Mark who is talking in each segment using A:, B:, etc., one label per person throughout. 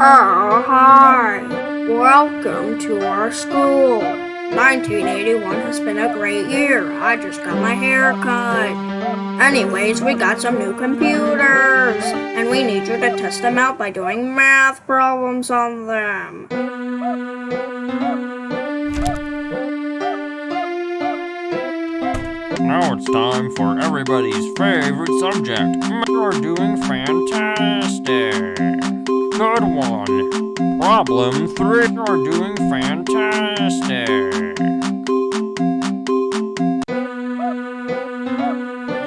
A: Oh, hi. Welcome to our school. 1981 has been a great year. I just got my hair cut. Anyways, we got some new computers, and we need you to test them out by doing math problems on them.
B: Now it's time for everybody's favorite subject. You're doing fantastic. Good one. Problem three. You're doing fantastic.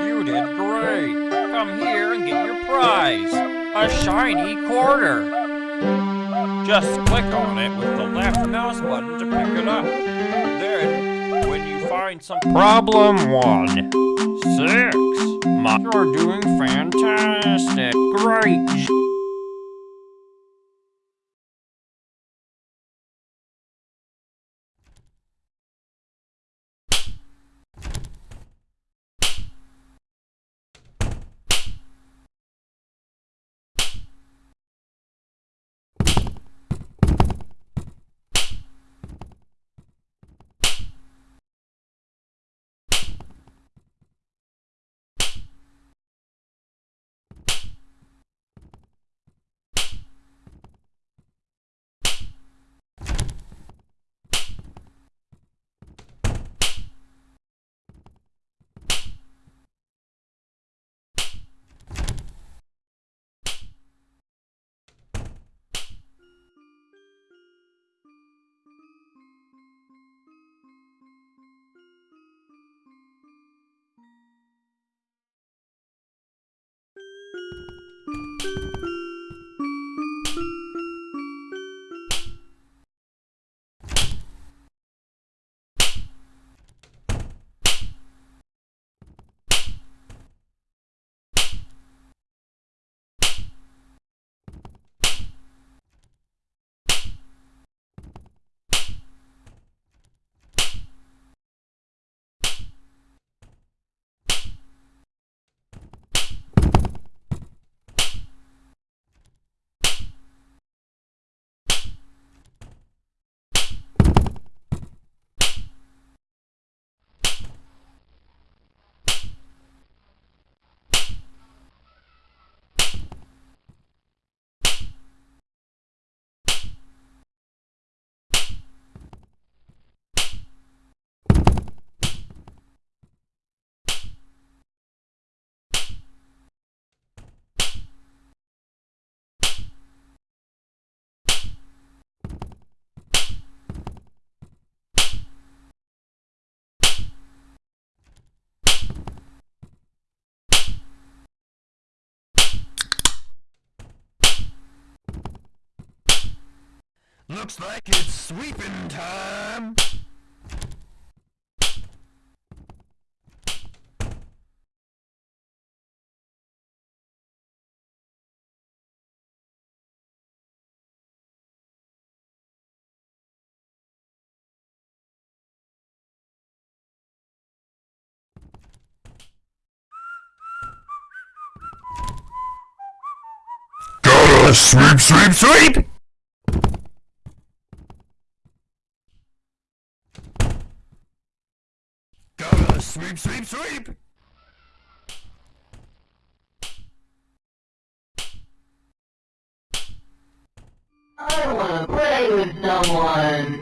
B: You did great. Come here and get your prize. A shiny quarter. Just click on it with the left mouse button to pick it up. Then, when you find some problem one, six, you're doing fantastic. Great.
C: Looks like it's sweeping time. Gotta sweep, sweep, sweep! Gotta sweep, sweep, sweep!
D: I don't wanna play with someone.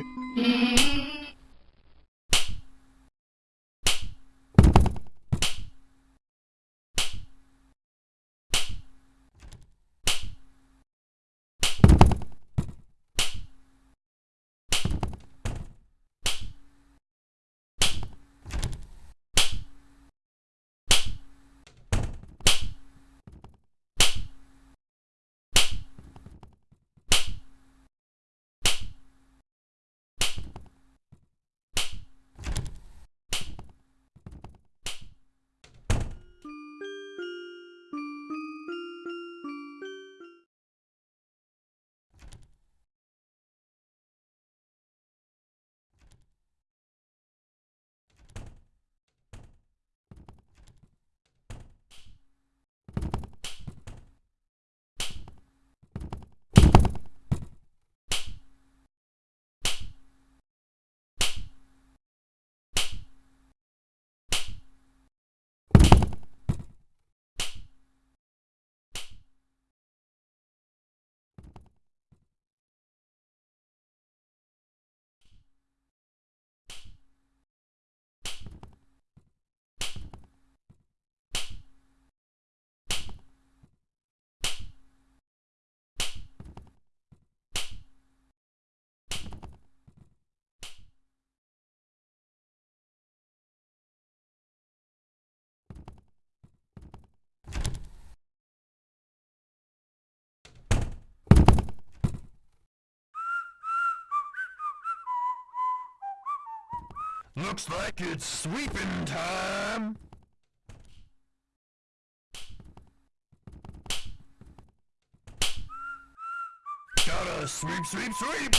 C: Looks like it's sweeping time. Gotta sweep, sweep, sweep!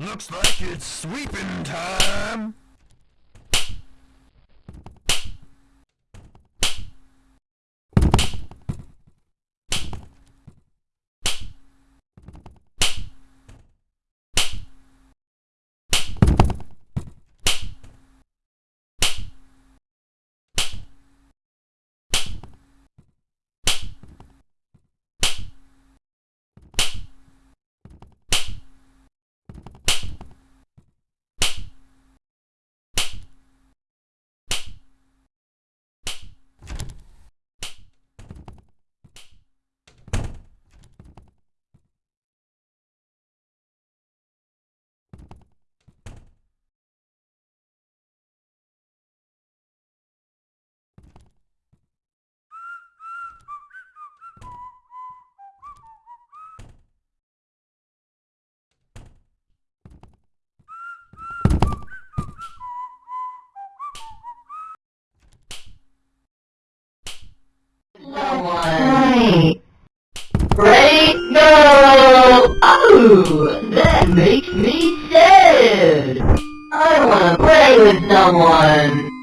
C: Looks like it's sweeping time.
D: Right. Right? No! Oh, that makes me sad. I wanna play with someone.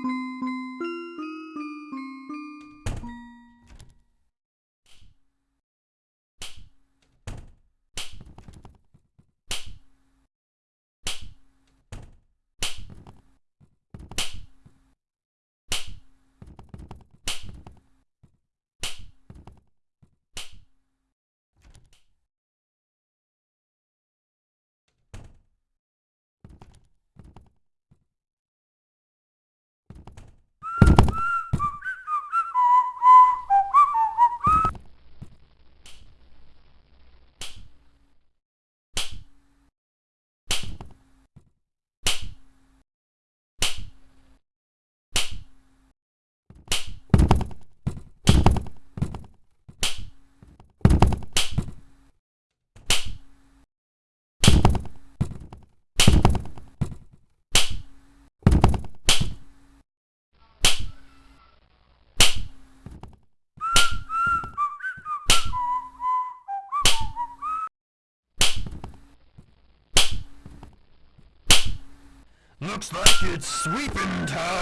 C: Looks like it's sweeping time.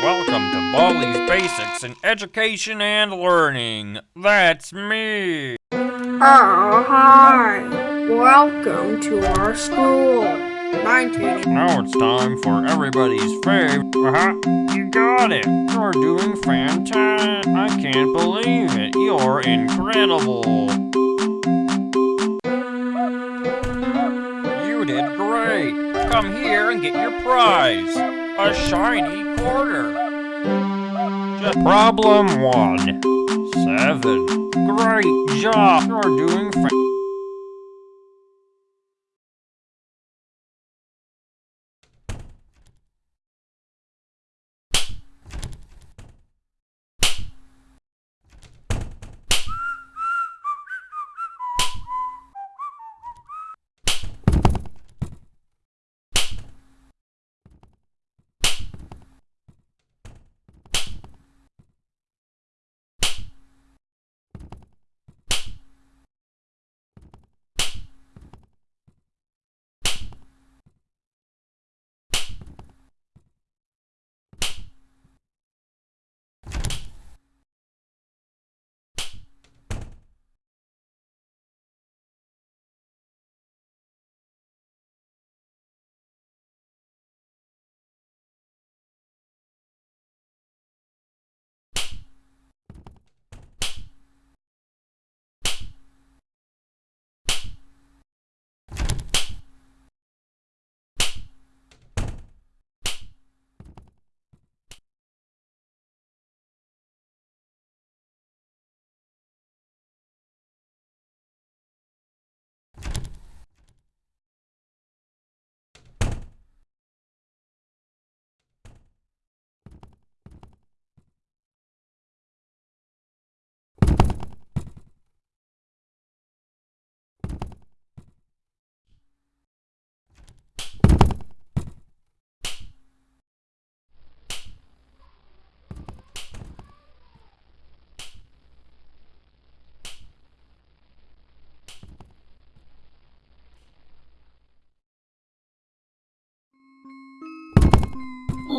B: Welcome to Baldi's Basics in Education and Learning. That's me.
A: Oh, hi. Welcome to our school. 1980.
B: Now it's time for everybody's favorite. Uh-huh. You got it. You're doing fantastic. I can't believe it. You're incredible. You did great. Come here and get your prize. A shiny quarter. Just problem one. Seven. Great job. You're doing fantastic.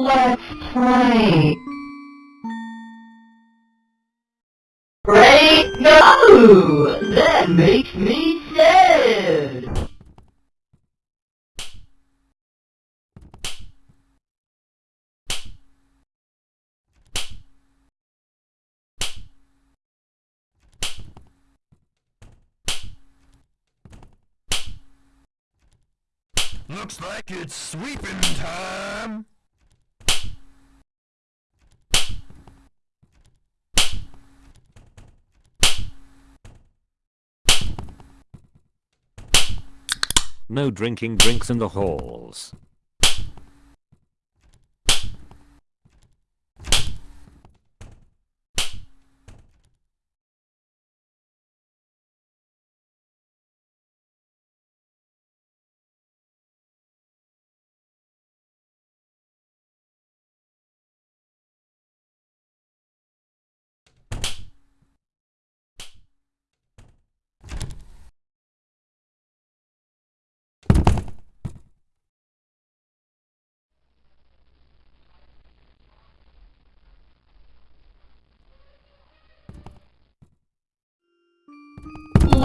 D: Let's play. Ready? Go! That makes me sad.
C: Looks like it's sweeping time.
E: No drinking drinks in the halls.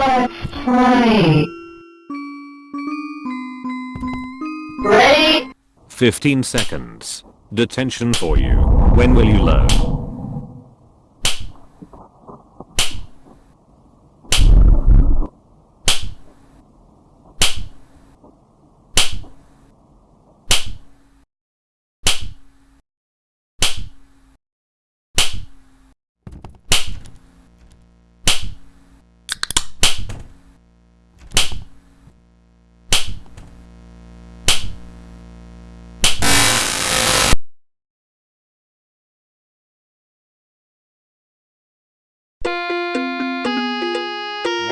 D: Let's play. Ready?
E: 15 seconds. Detention for you. When will you learn?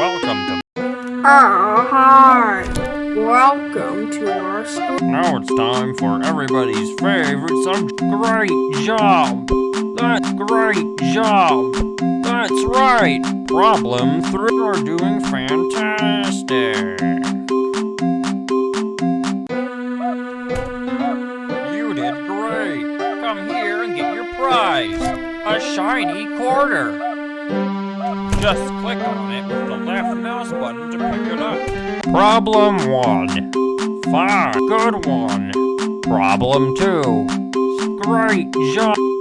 B: Welcome to.
A: Oh, hi. Welcome to our school.
B: Now it's time for everybody's favorite subject. Great job. That's Great job! That's right! Problem three, you're doing fantastic! Just click on it with the left mouse button to pick it up. Problem one. Fine. Good one. Problem two. Great job.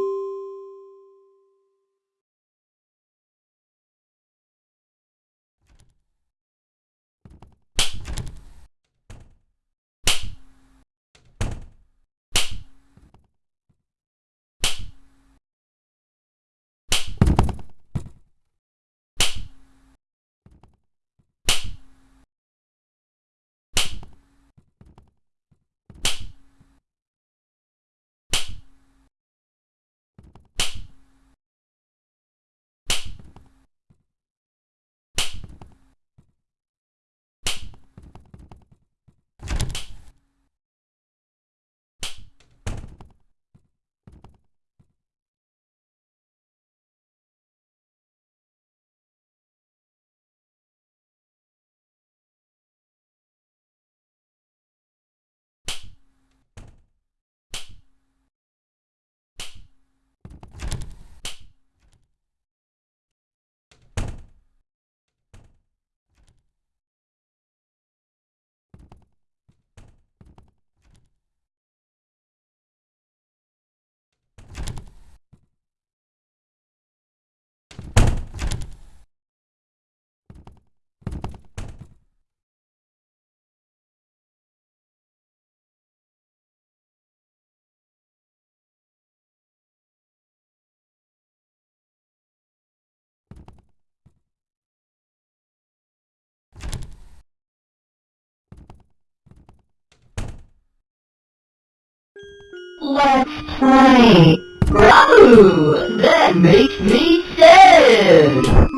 D: Let's play. Bravo! That makes me sad.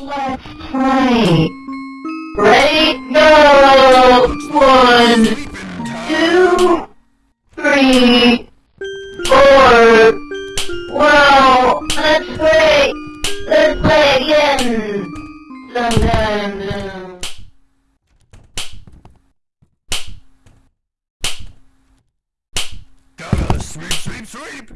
D: Let's play. Ready, go! One, two, three, four. Well, that's great. Let's play again. Sometime.
C: Gotta sweep, sweep, sweep!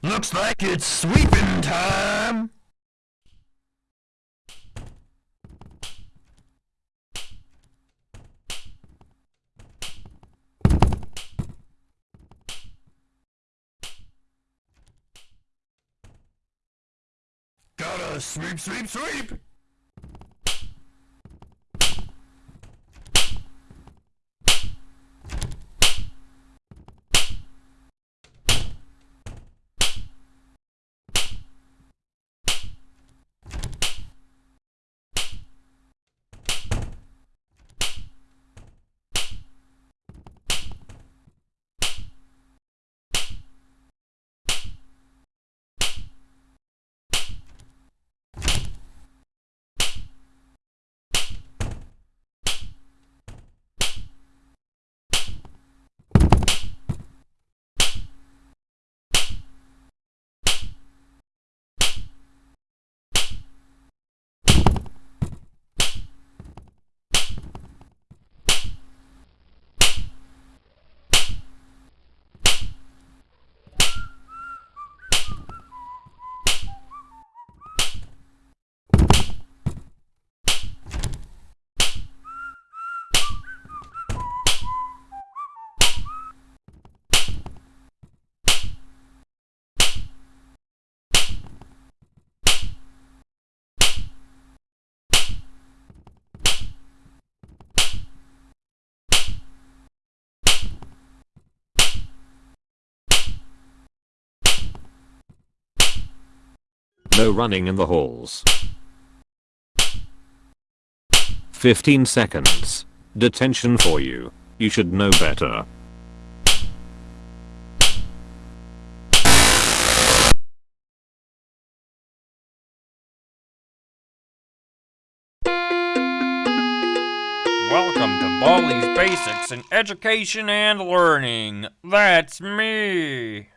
C: Looks like it's sweeping time. Gotta sweep, sweep, sweep.
E: No running in the halls. 15 seconds. Detention for you. You should know better.
B: Welcome to Baldi's Basics in Education and Learning. That's me.